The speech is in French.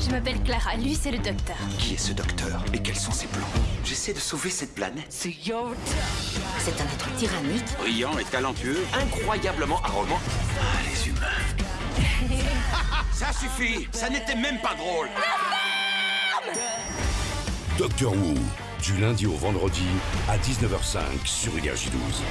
Je m'appelle Clara, lui c'est le docteur. Qui est ce docteur Et quels sont ses plans J'essaie de sauver cette planète. C'est un être tyrannique. Brillant et talentueux, incroyablement arrogant. Ah, les humains. Ça suffit Ça n'était même pas drôle Doctor Wu, du lundi au vendredi à 19h05 sur Énergie 12.